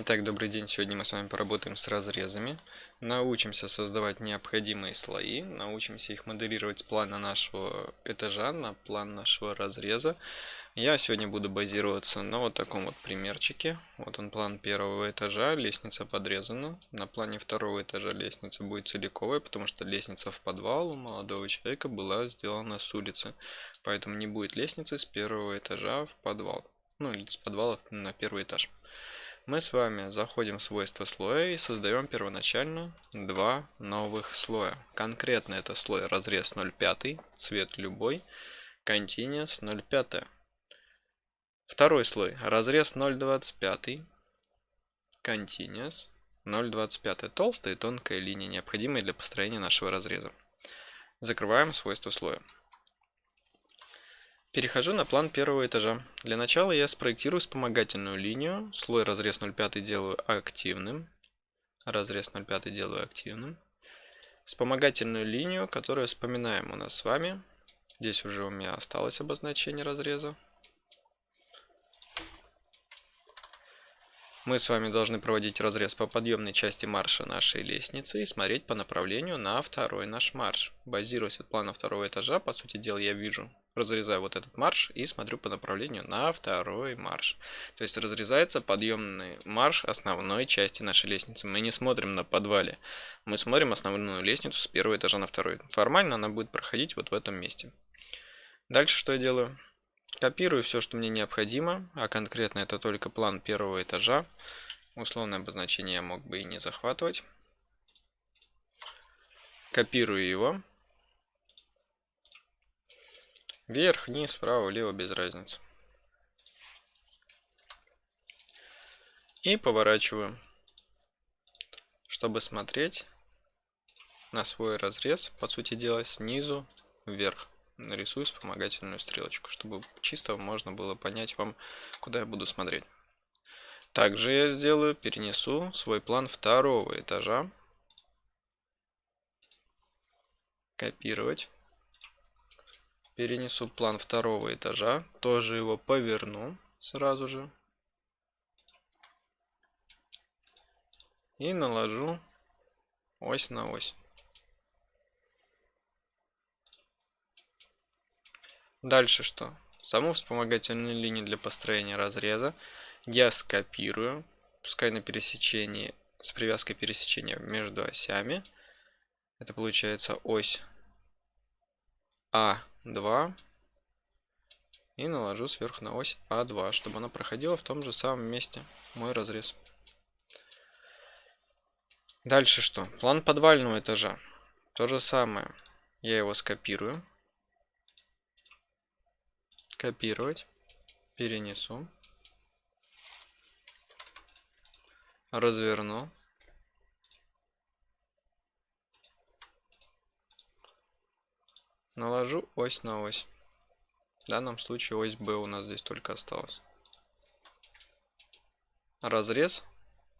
Итак, добрый день. Сегодня мы с вами поработаем с разрезами. Научимся создавать необходимые слои. Научимся их моделировать с плана нашего этажа на план нашего разреза. Я сегодня буду базироваться на вот таком вот примерчике. Вот он план первого этажа. Лестница подрезана. На плане второго этажа лестница будет целиковая, потому что лестница в подвал у молодого человека была сделана с улицы. Поэтому не будет лестницы с первого этажа в подвал. Ну или с подвала на первый этаж мы с вами заходим в свойства слоя и создаем первоначально два новых слоя. Конкретно это слой разрез 0,5, цвет любой, continuous 0,5. Второй слой разрез 0,25, continuous 0,25. Толстая и тонкая линия, необходимые для построения нашего разреза. Закрываем свойства слоя. Перехожу на план первого этажа. Для начала я спроектирую вспомогательную линию. Слой разрез 0,5 делаю активным. Разрез 0,5 делаю активным. Вспомогательную линию, которую вспоминаем у нас с вами. Здесь уже у меня осталось обозначение разреза. Мы с вами должны проводить разрез по подъемной части марша нашей лестницы и смотреть по направлению на второй наш марш. Базируясь от плана второго этажа, по сути дела я вижу разрезаю вот этот марш и смотрю по направлению на второй марш. То есть разрезается подъемный марш основной части нашей лестницы. Мы не смотрим на подвале, мы смотрим основную лестницу с первого этажа на второй. Формально она будет проходить вот в этом месте. Дальше что я делаю? Копирую все, что мне необходимо, а конкретно это только план первого этажа. Условное обозначение я мог бы и не захватывать. Копирую его. Вверх, вниз, вправо, влево, без разницы. И поворачиваю, чтобы смотреть на свой разрез, по сути дела, снизу вверх. Нарисую вспомогательную стрелочку, чтобы чисто можно было понять вам, куда я буду смотреть. Также я сделаю, перенесу свой план второго этажа. Копировать перенесу план второго этажа, тоже его поверну сразу же. И наложу ось на ось. Дальше что? Саму вспомогательную линию для построения разреза я скопирую, пускай на пересечении, с привязкой пересечения между осями. Это получается ось А 2 и наложу сверху на ось А2, чтобы она проходила в том же самом месте мой разрез. Дальше что? План подвального этажа. То же самое. Я его скопирую. Копировать. Перенесу. Разверну. Наложу ось на ось. В данном случае ось B у нас здесь только осталась. Разрез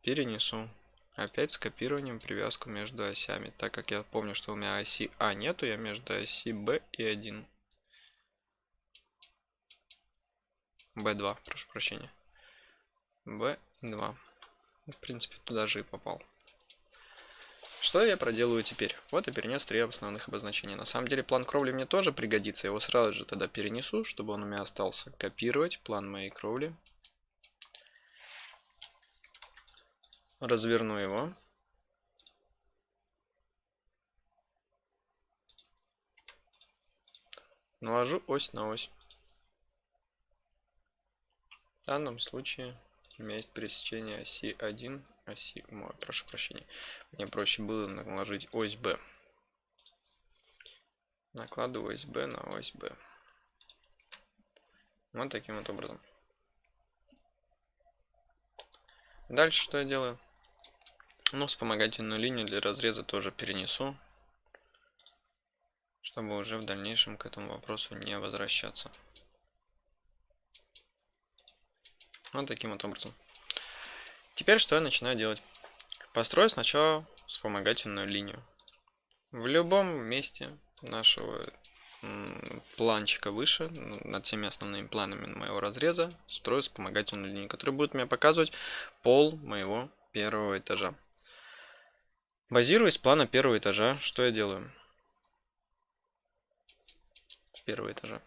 перенесу. Опять с копированием привязку между осями. Так как я помню, что у меня оси А нету, я между оси Б и 1. B2, прошу прощения. B2. В принципе, туда же и попал. Что я проделаю теперь? Вот я перенес три основных обозначения. На самом деле план кровли мне тоже пригодится. Я его сразу же тогда перенесу, чтобы он у меня остался. Копировать план моей кровли. Разверну его. Наложу ось на ось. В данном случае у меня есть пересечение оси 1 оси, ой, прошу прощения, мне проще было наложить ось B. Накладываю ось B на ось B. Вот таким вот образом. Дальше что я делаю? Ну, вспомогательную линию для разреза тоже перенесу, чтобы уже в дальнейшем к этому вопросу не возвращаться. Вот таким вот образом. Теперь что я начинаю делать? Построю сначала вспомогательную линию. В любом месте нашего планчика выше, над всеми основными планами моего разреза, строю вспомогательную линию, которая будет мне показывать пол моего первого этажа. Базируясь плана первого этажа, что я делаю? С первого этажа.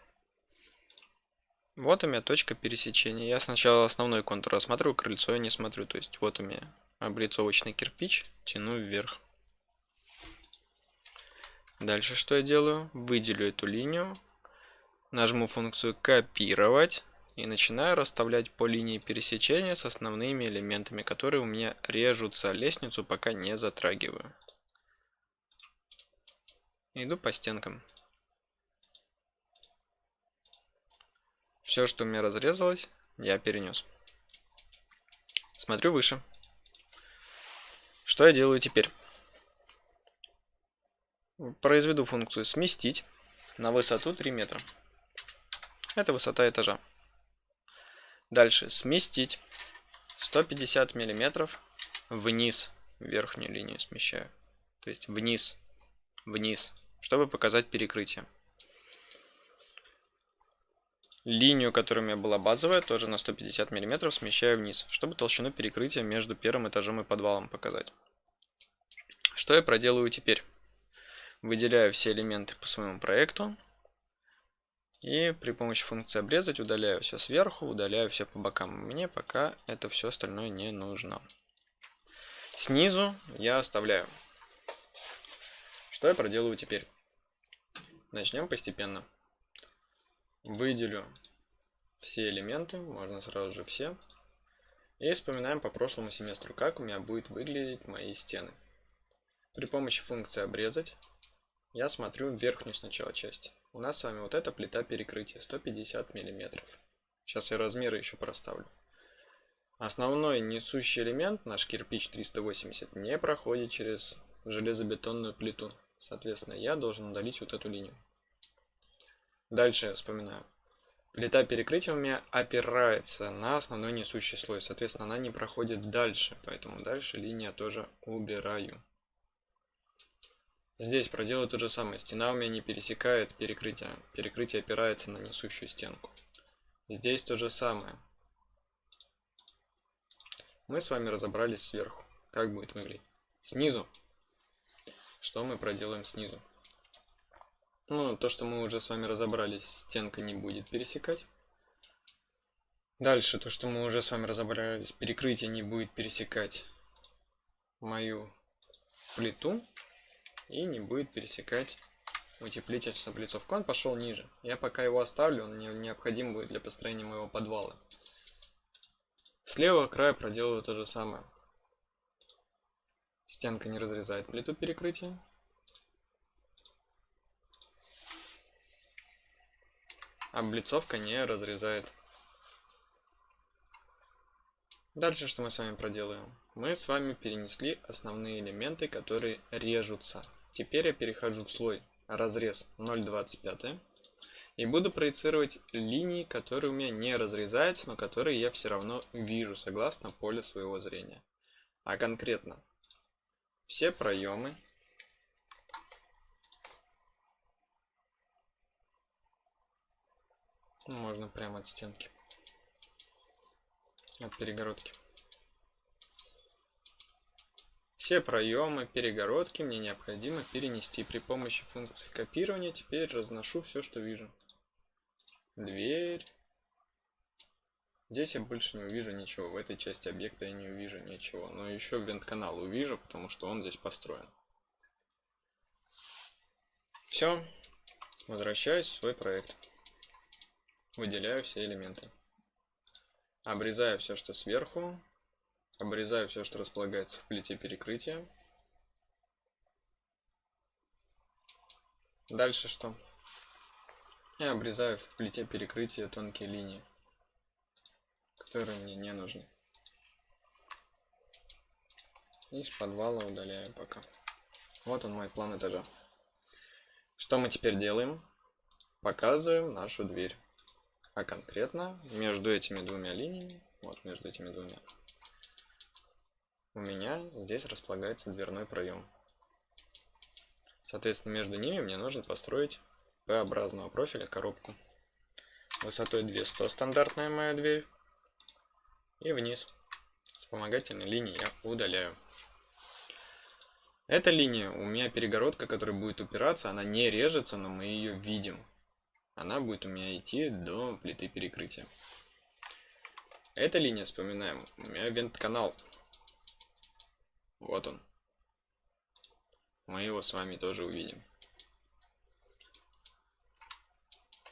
Вот у меня точка пересечения. Я сначала основной контур рассматриваю, крыльцо я не смотрю. То есть вот у меня облицовочный кирпич, тяну вверх. Дальше что я делаю? Выделю эту линию, нажму функцию копировать и начинаю расставлять по линии пересечения с основными элементами, которые у меня режутся. Лестницу пока не затрагиваю. Иду по стенкам. Все, что у меня разрезалось, я перенес. Смотрю выше. Что я делаю теперь? Произведу функцию сместить на высоту 3 метра. Это высота этажа. Дальше сместить 150 миллиметров вниз верхнюю линию смещаю. То есть вниз, вниз, чтобы показать перекрытие. Линию, которая у меня была базовая, тоже на 150 мм смещаю вниз, чтобы толщину перекрытия между первым этажом и подвалом показать. Что я проделаю теперь? Выделяю все элементы по своему проекту. И при помощи функции обрезать удаляю все сверху, удаляю все по бокам. Мне пока это все остальное не нужно. Снизу я оставляю. Что я проделаю теперь? Начнем постепенно. Выделю все элементы, можно сразу же все. И вспоминаем по прошлому семестру, как у меня будет выглядеть мои стены. При помощи функции обрезать я смотрю верхнюю сначала часть. У нас с вами вот эта плита перекрытия 150 мм. Сейчас я размеры еще проставлю. Основной несущий элемент, наш кирпич 380, не проходит через железобетонную плиту. Соответственно, я должен удалить вот эту линию. Дальше я вспоминаю. Плита меня опирается на основной несущий слой. Соответственно, она не проходит дальше. Поэтому дальше линия тоже убираю. Здесь проделаю то же самое. Стена у меня не пересекает перекрытие. Перекрытие опирается на несущую стенку. Здесь то же самое. Мы с вами разобрались сверху. Как будет выглядеть. Снизу. Что мы проделаем снизу? Ну, то, что мы уже с вами разобрались, стенка не будет пересекать. Дальше, то, что мы уже с вами разобрались, перекрытие не будет пересекать мою плиту и не будет пересекать утеплитель с облицовкой. Он пошел ниже. Я пока его оставлю, он мне необходим будет для построения моего подвала. С левого края проделаю то же самое. Стенка не разрезает плиту перекрытия. Облицовка не разрезает. Дальше что мы с вами проделаем? Мы с вами перенесли основные элементы, которые режутся. Теперь я перехожу в слой разрез 0,25 и буду проецировать линии, которые у меня не разрезаются, но которые я все равно вижу согласно полю своего зрения. А конкретно все проемы можно прямо от стенки. От перегородки. Все проемы, перегородки мне необходимо перенести. При помощи функции копирования теперь разношу все, что вижу. Дверь. Здесь я больше не увижу ничего. В этой части объекта я не увижу ничего. Но еще вент-канал увижу, потому что он здесь построен. Все. Возвращаюсь в свой проект. Выделяю все элементы. Обрезаю все, что сверху. Обрезаю все, что располагается в плите перекрытия. Дальше что? Я обрезаю в плите перекрытия тонкие линии, которые мне не нужны. И с подвала удаляю пока. Вот он мой план этажа. Что мы теперь делаем? Показываем нашу дверь. А конкретно между этими двумя линиями, вот между этими двумя, у меня здесь располагается дверной проем. Соответственно, между ними мне нужно построить П-образного профиля коробку. Высотой 200 стандартная моя дверь. И вниз. Вспомогательной линии я удаляю. Эта линия, у меня перегородка, которая будет упираться, она не режется, но мы ее видим. Она будет у меня идти до плиты перекрытия. Эта линия, вспоминаем, у меня вент-канал. Вот он. Мы его с вами тоже увидим.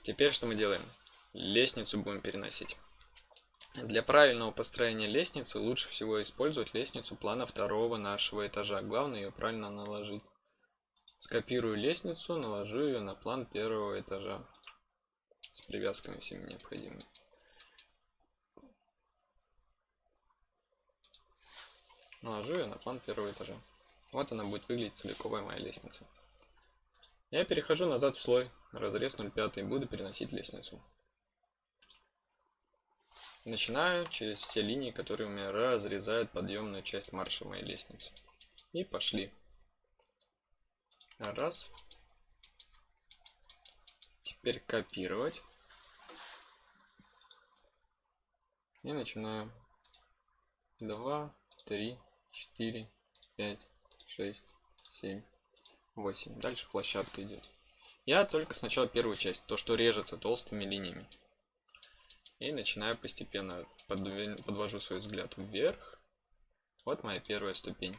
Теперь что мы делаем? Лестницу будем переносить. Для правильного построения лестницы лучше всего использовать лестницу плана второго нашего этажа. Главное ее правильно наложить. Скопирую лестницу, наложу ее на план первого этажа. С привязками всеми необходимыми. Наложу ее на план первого этажа. Вот она будет выглядеть целиковая моя лестница. Я перехожу назад в слой, разрез 0,5 и буду переносить лестницу. Начинаю через все линии, которые у меня разрезают подъемную часть марша моей лестницы. И пошли. Раз. Теперь копировать. И начинаю. Два, три, четыре, пять, шесть, семь, восемь. Дальше площадка идет. Я только сначала первую часть, то, что режется толстыми линиями. И начинаю постепенно, подвожу свой взгляд вверх. Вот моя первая ступень.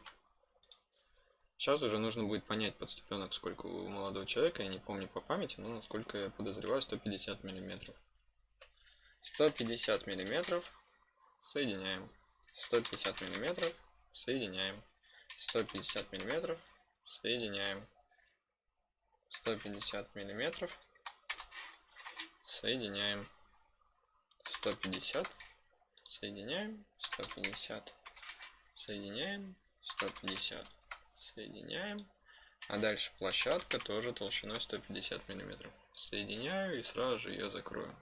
Сейчас уже нужно будет понять подступенок, сколько у молодого человека, я не помню по памяти, но насколько я подозреваю, 150 миллиметров. 150 миллиметров соединяем. 150 миллиметров соединяем. 150 миллиметров соединяем. 150 миллиметров соединяем. 150 соединяем 150 соединяем 150 соединяем а дальше площадка тоже толщиной 150 миллиметров соединяю и сразу же ее закрою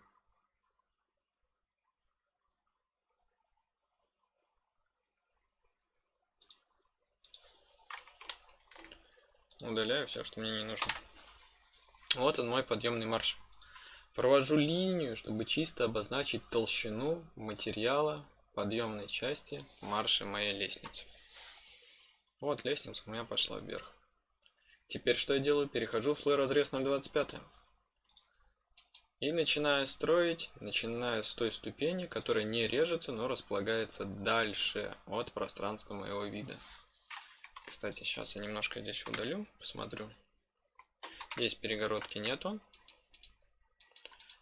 удаляю все что мне не нужно вот он мой подъемный марш Провожу линию, чтобы чисто обозначить толщину материала подъемной части марши моей лестницы. Вот лестница у меня пошла вверх. Теперь что я делаю? Перехожу в слой разрез 0,25. И начинаю строить, начиная с той ступени, которая не режется, но располагается дальше от пространства моего вида. Кстати, сейчас я немножко здесь удалю, посмотрю. Здесь перегородки нету.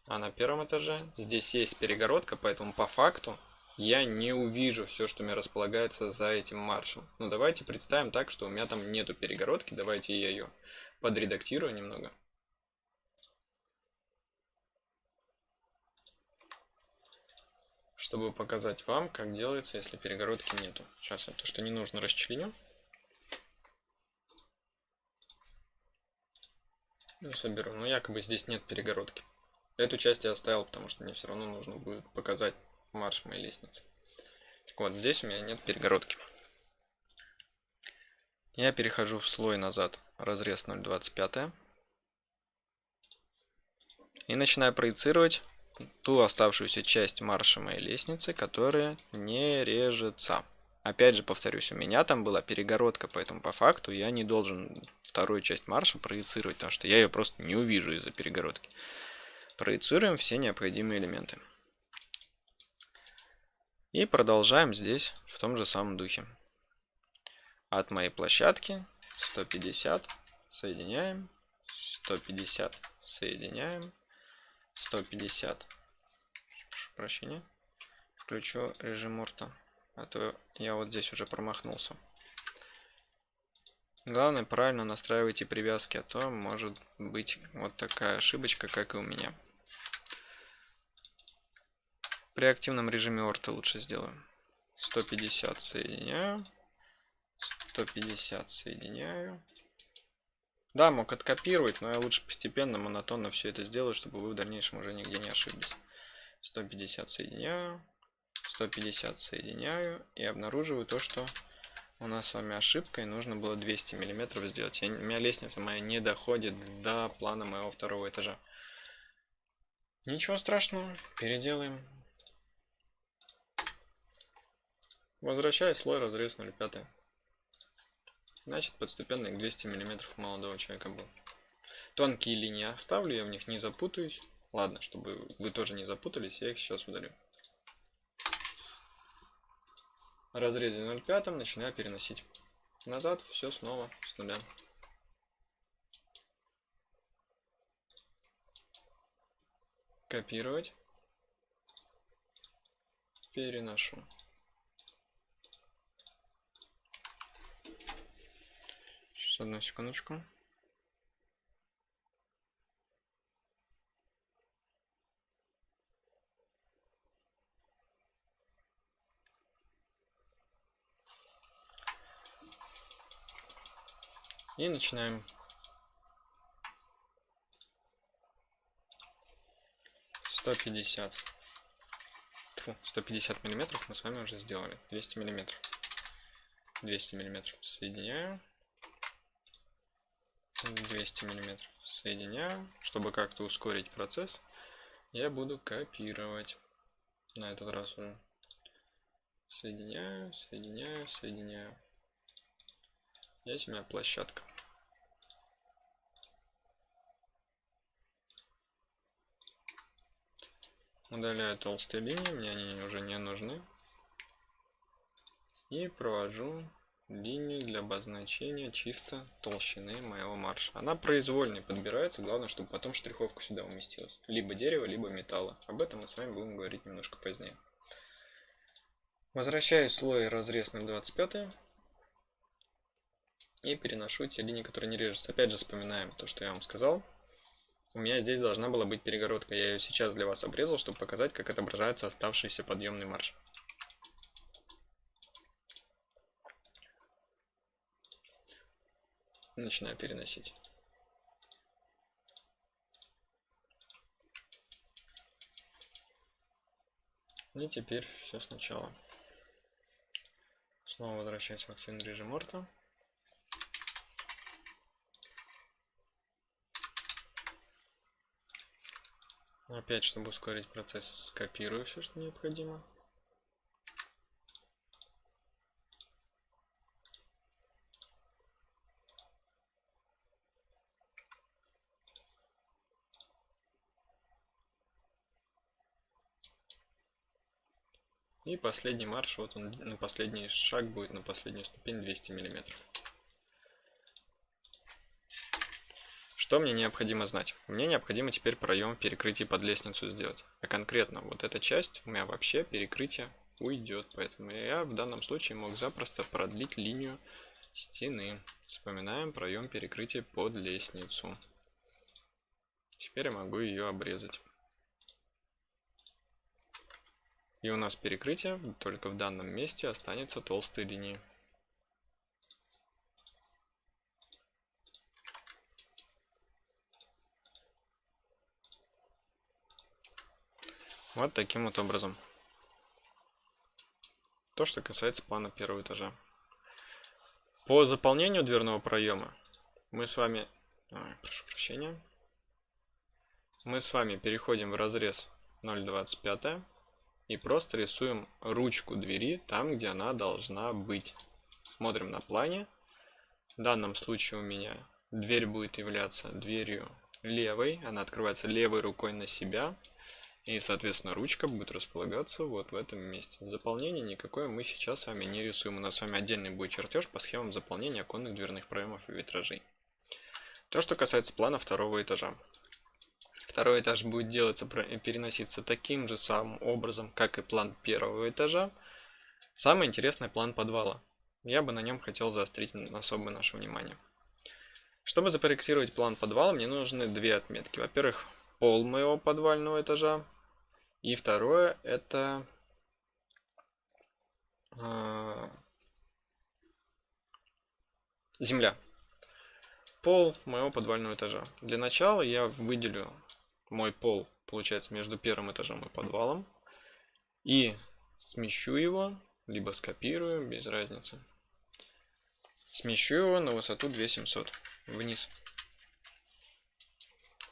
А на первом этаже здесь есть перегородка, поэтому по факту я не увижу все, что у меня располагается за этим маршем. Ну давайте представим так, что у меня там нету перегородки. Давайте я ее подредактирую немного. Чтобы показать вам, как делается, если перегородки нету. Сейчас я то, что не нужно, расчленю. Соберу. Но якобы здесь нет перегородки. Эту часть я оставил, потому что мне все равно нужно будет показать марш моей лестницы. Так вот, здесь у меня нет перегородки. Я перехожу в слой назад, разрез 0,25. И начинаю проецировать ту оставшуюся часть марша моей лестницы, которая не режется. Опять же, повторюсь, у меня там была перегородка, поэтому по факту я не должен вторую часть марша проецировать, потому что я ее просто не увижу из-за перегородки. Проецируем все необходимые элементы. И продолжаем здесь в том же самом духе. От моей площадки 150 соединяем, 150 соединяем, 150. Прошу прощения. Включу режим орта, а то я вот здесь уже промахнулся. Главное, правильно настраивайте привязки, а то может быть вот такая ошибочка, как и у меня. При активном режиме орта лучше сделаю. 150 соединяю. 150 соединяю. Да, мог откопировать, но я лучше постепенно, монотонно все это сделаю, чтобы вы в дальнейшем уже нигде не ошиблись. 150 соединяю. 150 соединяю. И обнаруживаю то, что у нас с вами ошибка, и нужно было 200 миллиметров сделать. Я, у меня лестница моя не доходит до плана моего второго этажа. Ничего страшного, переделаем. Возвращаю слой разрез 0,5. Значит, подступенный к 200 мм молодого человека был. Тонкие линии оставлю, я в них не запутаюсь. Ладно, чтобы вы тоже не запутались, я их сейчас удалю. Разрезе 0,5 начинаю переносить назад, все снова с нуля. Копировать. Переношу. Сейчас одну секундочку. И начинаем. Сто пятьдесят. Сто пятьдесят миллиметров мы с вами уже сделали. Двести миллиметров. Двести миллиметров соединяю. 200 миллиметров соединяю. Чтобы как-то ускорить процесс, я буду копировать. На этот раз уже. Соединяю, соединяю, соединяю. Здесь у меня площадка. Удаляю толстые линии, мне они уже не нужны. И провожу линию для обозначения чисто толщины моего марша. Она произвольно подбирается, главное, чтобы потом штриховка сюда уместилась. Либо дерево, либо металла. Об этом мы с вами будем говорить немножко позднее. Возвращаю слой разрез 0,25 и переношу те линии, которые не режутся. Опять же вспоминаем то, что я вам сказал. У меня здесь должна была быть перегородка. Я ее сейчас для вас обрезал, чтобы показать, как отображается оставшийся подъемный марш. Начинаю переносить. И теперь все сначала. Снова возвращаюсь в активный режим орта. Опять, чтобы ускорить процесс, скопирую все, что необходимо. И последний марш, вот он на последний шаг будет, на последнюю ступень 200 миллиметров. Что мне необходимо знать? Мне необходимо теперь проем перекрытия под лестницу сделать. А конкретно вот эта часть у меня вообще перекрытие уйдет. Поэтому я в данном случае мог запросто продлить линию стены. Вспоминаем проем перекрытия под лестницу. Теперь я могу ее обрезать. И у нас перекрытие только в данном месте останется толстые линии. Вот таким вот образом. То, что касается плана первого этажа. По заполнению дверного проема мы с вами... Ой, прошу прощения. Мы с вами переходим в разрез 0.25 и просто рисуем ручку двери там, где она должна быть. Смотрим на плане. В данном случае у меня дверь будет являться дверью левой. Она открывается левой рукой на себя. И, соответственно, ручка будет располагаться вот в этом месте. Заполнение никакое мы сейчас с вами не рисуем. У нас с вами отдельный будет чертеж по схемам заполнения оконных дверных проемов и витражей. То, что касается плана второго этажа. Второй этаж будет делаться, переноситься таким же самым образом, как и план первого этажа. Самый интересный план подвала. Я бы на нем хотел заострить особое наше внимание. Чтобы запроектировать план подвала, мне нужны две отметки. Во-первых, пол моего подвального этажа, и второе это э, земля. Пол моего подвального этажа. Для начала я выделю мой пол, получается, между первым этажом и подвалом. И смещу его, либо скопирую, без разницы. Смещу его на высоту 2700 вниз.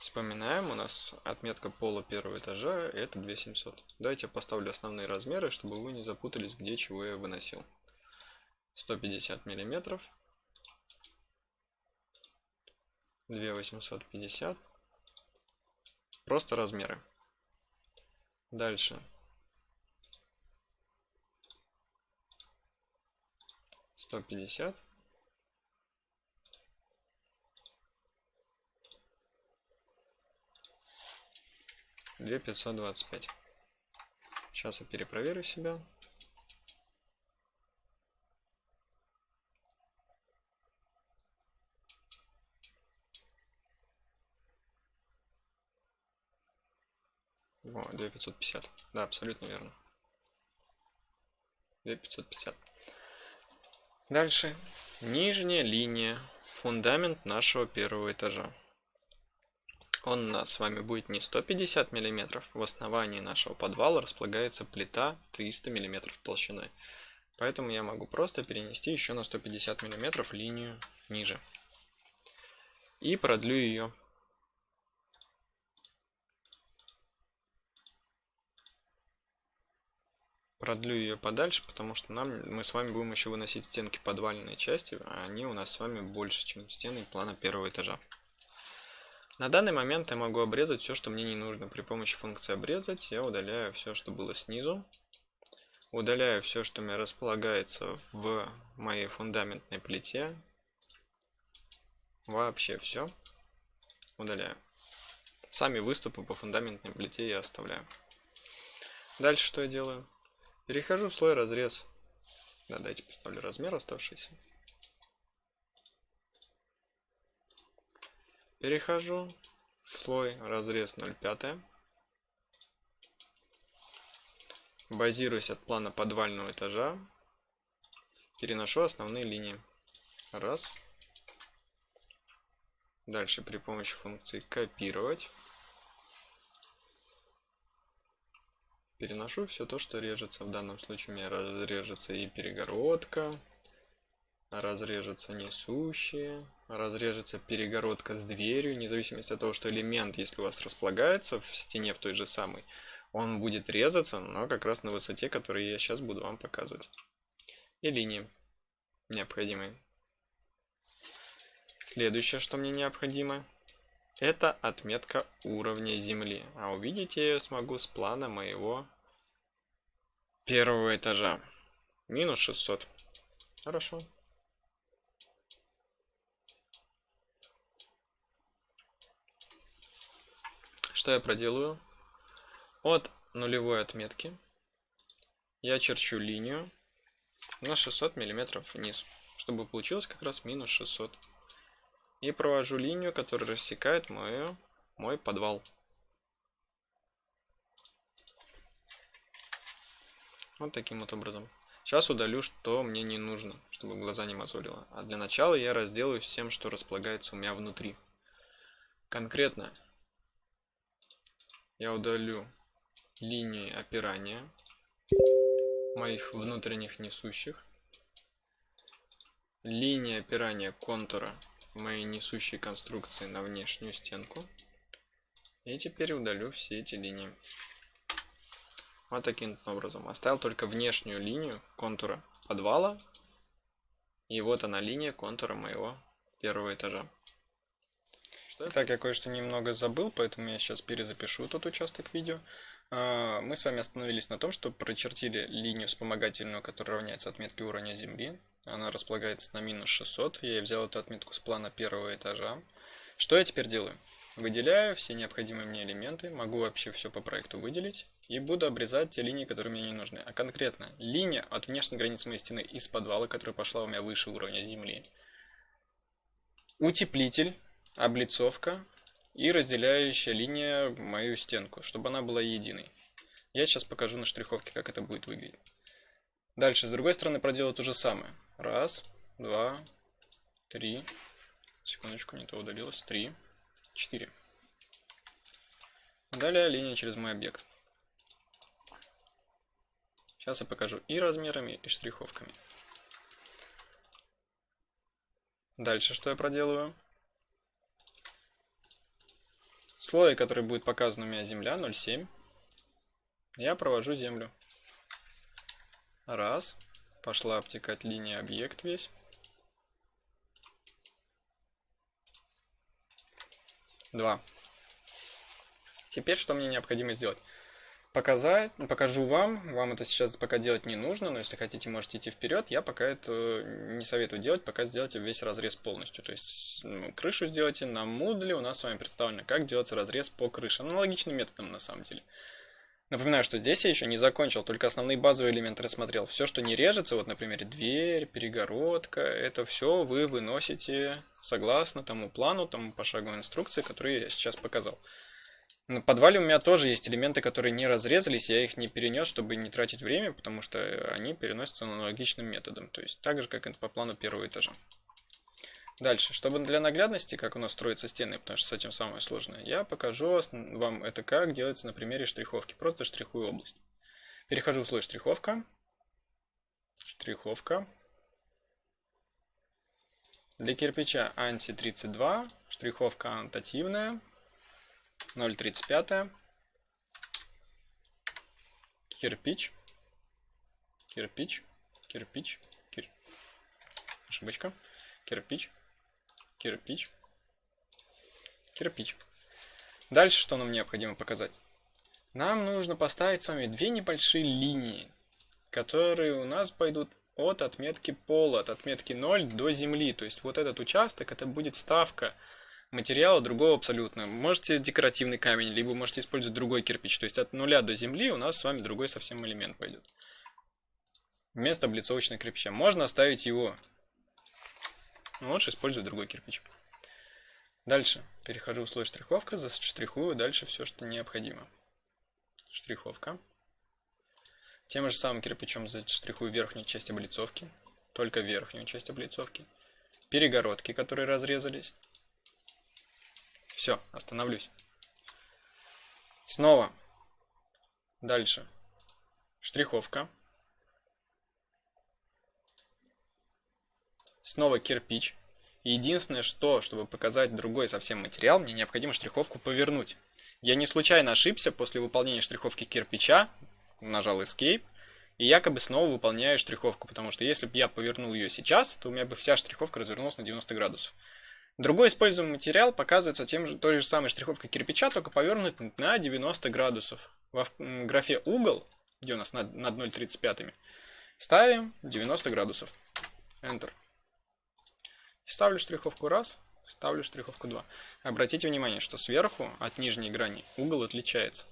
Вспоминаем, у нас отметка пола первого этажа это 2700. Давайте я поставлю основные размеры, чтобы вы не запутались, где чего я выносил. 150 миллиметров. 2850. Просто размеры. Дальше. Сто пятьдесят. 2525. Сейчас я перепроверю себя. О, 2550. Да, абсолютно верно. 2550. Дальше. Нижняя линия. Фундамент нашего первого этажа. Он у нас с вами будет не 150 мм. В основании нашего подвала располагается плита 300 мм толщиной. Поэтому я могу просто перенести еще на 150 мм линию ниже. И продлю ее продлю ее подальше, потому что нам мы с вами будем еще выносить стенки подвальной части, а они у нас с вами больше, чем стены плана первого этажа. На данный момент я могу обрезать все, что мне не нужно. При помощи функции обрезать я удаляю все, что было снизу. Удаляю все, что у меня располагается в моей фундаментной плите. Вообще все. Удаляю. Сами выступы по фундаментной плите я оставляю. Дальше что я делаю? Перехожу в слой разрез. Да, давайте поставлю размер оставшийся. Перехожу в слой разрез 0,5. Базируюсь от плана подвального этажа. Переношу основные линии. Раз. Дальше при помощи функции копировать. переношу все то, что режется. В данном случае у меня разрежется и перегородка, разрежется несущие, разрежется перегородка с дверью, независимо от того, что элемент, если у вас располагается в стене в той же самой, он будет резаться, но как раз на высоте, которую я сейчас буду вам показывать. И линии необходимые. Следующее, что мне необходимо, это отметка уровня земли. А увидеть я смогу с плана моего первого этажа. Минус 600. Хорошо. Что я проделаю? От нулевой отметки я черчу линию на 600 миллиметров вниз, чтобы получилось как раз минус 600 и провожу линию, которая рассекает мою, мой подвал. Вот таким вот образом. Сейчас удалю, что мне не нужно, чтобы глаза не мозолило. А для начала я разделаюсь всем, что располагается у меня внутри. Конкретно я удалю линии опирания моих внутренних несущих, линии опирания контура моей несущей конструкции на внешнюю стенку. И теперь удалю все эти линии. Вот таким образом. Оставил только внешнюю линию контура подвала. И вот она линия контура моего первого этажа. Что так, я кое-что немного забыл, поэтому я сейчас перезапишу тот участок видео. А, мы с вами остановились на том, что прочертили линию вспомогательную, которая равняется отметке уровня Земли. Она располагается на минус 600. Я взял эту отметку с плана первого этажа. Что я теперь делаю? Выделяю все необходимые мне элементы, могу вообще все по проекту выделить. И буду обрезать те линии, которые мне не нужны. А конкретно линия от внешней границы моей стены из подвала, которая пошла у меня выше уровня земли. Утеплитель, облицовка и разделяющая линия мою стенку, чтобы она была единой. Я сейчас покажу на штриховке, как это будет выглядеть. Дальше, с другой стороны, проделаю то же самое. Раз, два, три. Секундочку, не то удалилось. Три, четыре. Далее линия через мой объект. Сейчас я покажу и размерами, и штриховками. Дальше что я проделываю? Слой, который будет показан у меня земля, 0,7. Я провожу землю. Раз. Пошла обтекать линия объект весь. Два. Теперь что мне необходимо сделать? Показать, покажу вам. Вам это сейчас пока делать не нужно, но если хотите, можете идти вперед. Я пока это не советую делать, пока сделайте весь разрез полностью. То есть ну, крышу сделайте на Moodle. У нас с вами представлено, как делается разрез по крыше. Аналогичным методом на самом деле. Напоминаю, что здесь я еще не закончил, только основные базовые элементы рассмотрел. Все, что не режется, вот, например, дверь, перегородка, это все вы выносите согласно тому плану, тому пошаговой инструкции, которую я сейчас показал. На подвале у меня тоже есть элементы, которые не разрезались, я их не перенес, чтобы не тратить время, потому что они переносятся аналогичным методом, то есть так же, как и по плану первого этажа. Дальше, чтобы для наглядности, как у нас строятся стены, потому что с этим самое сложное, я покажу вам это как делается на примере штриховки. Просто штрихую область. Перехожу в слой штриховка. Штриховка. Для кирпича анти 32, штриховка аннотативная. 0,35. Кирпич. Кирпич. Кирпич. Кир... Ошибочка. Кирпич. Кирпич. Кирпич. Дальше что нам необходимо показать? Нам нужно поставить с вами две небольшие линии, которые у нас пойдут от отметки пола, от отметки 0 до земли. То есть вот этот участок, это будет ставка материала другого абсолютно. Можете декоративный камень, либо можете использовать другой кирпич. То есть от нуля до земли у нас с вами другой совсем элемент пойдет. Вместо облицовочного кирпича. Можно оставить его. Но лучше использовать другой кирпич. Дальше. Перехожу в слой штриховка, заштрихую дальше все, что необходимо. Штриховка. Тем же самым кирпичом заштрихую верхнюю часть облицовки. Только верхнюю часть облицовки. Перегородки, которые разрезались. Все, остановлюсь. Снова. Дальше. Штриховка. Снова кирпич. Единственное, что, чтобы показать другой совсем материал, мне необходимо штриховку повернуть. Я не случайно ошибся после выполнения штриховки кирпича, нажал Escape, и якобы снова выполняю штриховку, потому что если бы я повернул ее сейчас, то у меня бы вся штриховка развернулась на 90 градусов. Другой используемый материал показывается тем же, той же самой штриховкой кирпича, только повернут на 90 градусов. В графе угол, где у нас над, над 0,35, ставим 90 градусов. Enter. Ставлю штриховку раз, ставлю штриховку 2. Обратите внимание, что сверху от нижней грани угол отличается.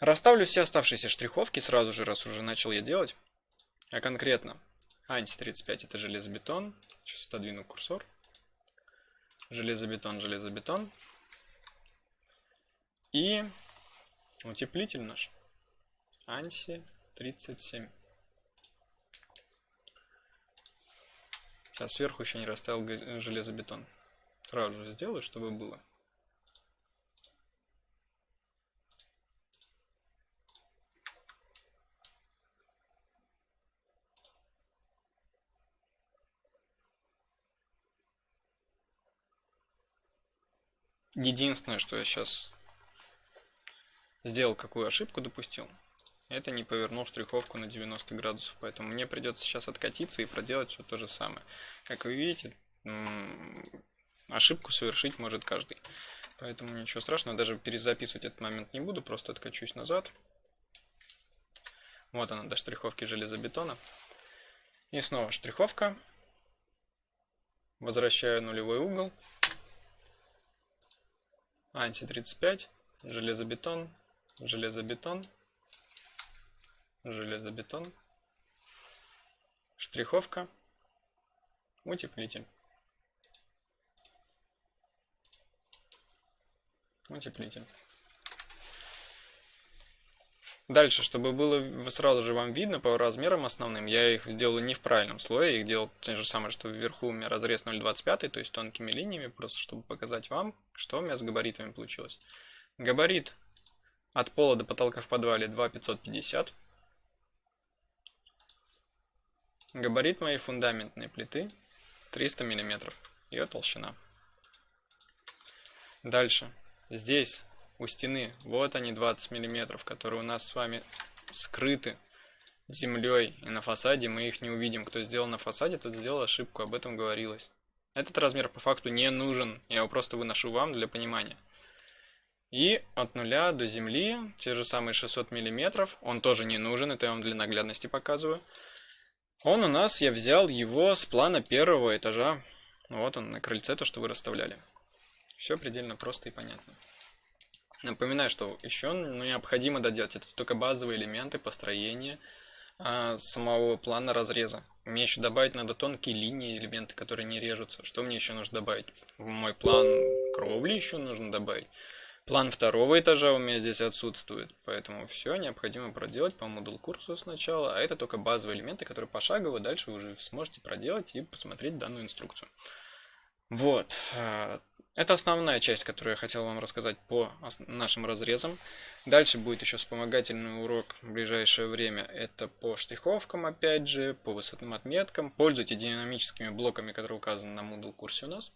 Расставлю все оставшиеся штриховки сразу же, раз уже начал я делать. А конкретно, анти 35 это железобетон. Сейчас отодвину курсор. Железобетон, железобетон. И утеплитель наш. Анси 37. Сейчас сверху еще не расставил железобетон. Сразу же сделаю, чтобы было. Единственное, что я сейчас сделал, какую ошибку допустил, это не повернул штриховку на 90 градусов, поэтому мне придется сейчас откатиться и проделать все то же самое. Как вы видите, ошибку совершить может каждый. Поэтому ничего страшного, даже перезаписывать этот момент не буду, просто откачусь назад. Вот она, до штриховки железобетона. И снова штриховка. Возвращаю нулевой угол. Анти-35, железобетон, железобетон, железобетон, штриховка, утеплитель. Утеплитель. Дальше, чтобы было сразу же вам видно по размерам основным, я их сделаю не в правильном слое, я их делал то же самое, что вверху у меня разрез 0,25, то есть тонкими линиями, просто чтобы показать вам, что у меня с габаритами получилось. Габарит от пола до потолка в подвале 2,550. Габарит моей фундаментной плиты 300 миллиметров. Ее толщина. Дальше. Здесь у стены, вот они 20 миллиметров, которые у нас с вами скрыты землей и на фасаде мы их не увидим. Кто сделал на фасаде, тот сделал ошибку, об этом говорилось. Этот размер по факту не нужен, я его просто выношу вам для понимания. И от нуля до земли, те же самые 600 миллиметров, он тоже не нужен, это я вам для наглядности показываю. Он у нас, я взял его с плана первого этажа. Вот он на крыльце, то, что вы расставляли. Все предельно просто и понятно. Напоминаю, что еще необходимо доделать. Это только базовые элементы построения а, самого плана разреза. Мне еще добавить надо тонкие линии, элементы, которые не режутся. Что мне еще нужно добавить? В мой план кровли еще нужно добавить. План второго этажа у меня здесь отсутствует, поэтому все необходимо проделать по модул курсу сначала, а это только базовые элементы, которые пошагово дальше вы уже сможете проделать и посмотреть данную инструкцию. Вот, а, это основная часть, которую я хотел вам рассказать по нашим разрезам. Дальше будет еще вспомогательный урок в ближайшее время. Это по штриховкам, опять же, по высотным отметкам. Пользуйтесь динамическими блоками, которые указаны на Moodle курсе у нас.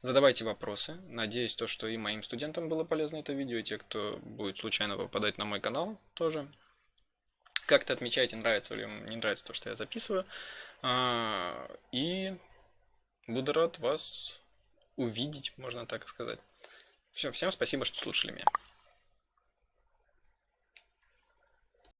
Задавайте вопросы. Надеюсь, то, что и моим студентам было полезно это видео, и те, кто будет случайно попадать на мой канал тоже. Как-то отмечайте, нравится или не нравится то, что я записываю. А, и буду рад вас увидеть, можно так сказать. Все, всем спасибо, что слушали меня.